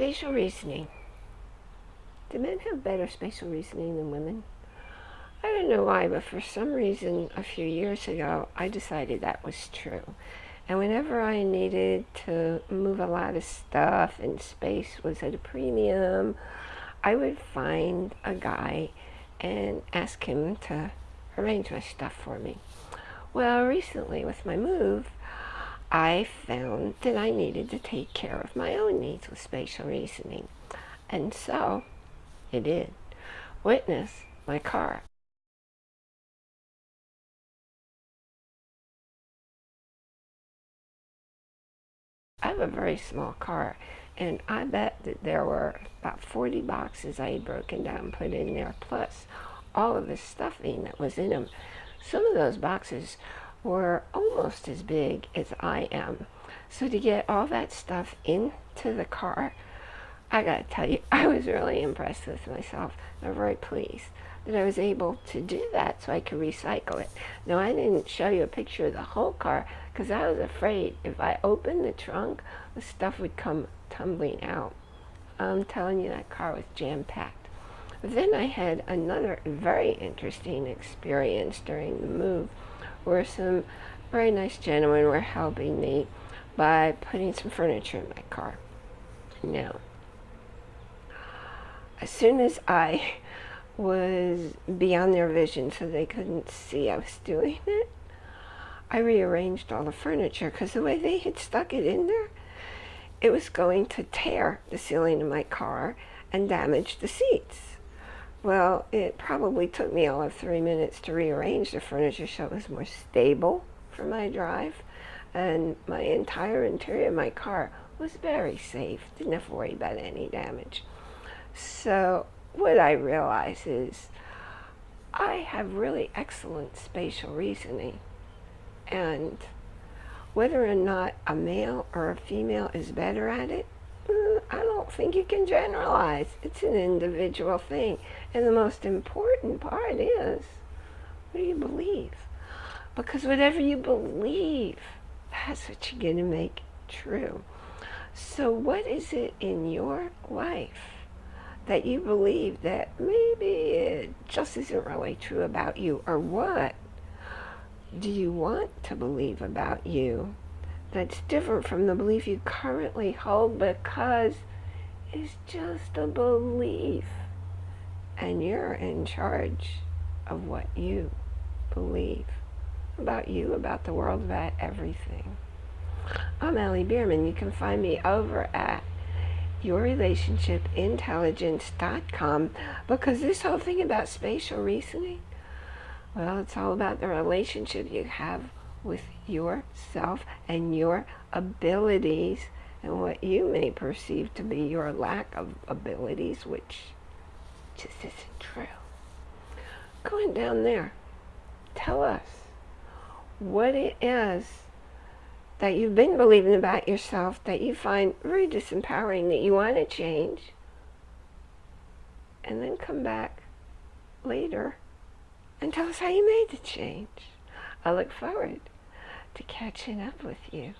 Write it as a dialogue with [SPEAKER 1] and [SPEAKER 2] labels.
[SPEAKER 1] Spatial reasoning. Do men have better spatial reasoning than women? I don't know why, but for some reason a few years ago, I decided that was true. And whenever I needed to move a lot of stuff and space was at a premium, I would find a guy and ask him to arrange my stuff for me. Well, recently with my move, I found that I needed to take care of my own needs with spatial reasoning. And so it did. Witness my car. I have a very small car and I bet that there were about 40 boxes I had broken down and put in there plus all of the stuffing that was in them. Some of those boxes were almost as big as I am. So to get all that stuff into the car, I gotta tell you, I was really impressed with myself. I'm very pleased that I was able to do that so I could recycle it. Now I didn't show you a picture of the whole car because I was afraid if I opened the trunk, the stuff would come tumbling out. I'm telling you that car was jam-packed. Then I had another very interesting experience during the move where some very nice gentlemen were helping me by putting some furniture in my car. Now, as soon as I was beyond their vision so they couldn't see I was doing it, I rearranged all the furniture because the way they had stuck it in there, it was going to tear the ceiling of my car and damage the seats. Well, it probably took me all of three minutes to rearrange the furniture so it was more stable for my drive. And my entire interior of my car was very safe. Didn't have to worry about any damage. So what I realize is I have really excellent spatial reasoning. And whether or not a male or a female is better at it, I don't think you can generalize. It's an individual thing. And the most important part is, what do you believe? Because whatever you believe, that's what you're going to make true. So what is it in your life that you believe that maybe it just isn't really true about you? Or what do you want to believe about you that's different from the belief you currently hold because it's just a belief and you're in charge of what you believe about you, about the world, about everything. I'm Allie Bierman. You can find me over at yourrelationshipintelligence.com because this whole thing about spatial reasoning, well, it's all about the relationship you have with yourself and your abilities and what you may perceive to be your lack of abilities, which just isn't true. Going down there, tell us what it is that you've been believing about yourself that you find very disempowering, that you want to change, and then come back later and tell us how you made the change. I look forward to catching up with you.